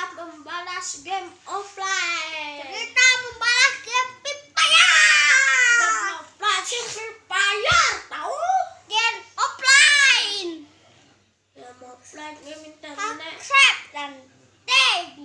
cerita membalas game offline. Cerita membalas game pipaya membalas game pipaya tahu? Game offline. Game offline game internet dan TV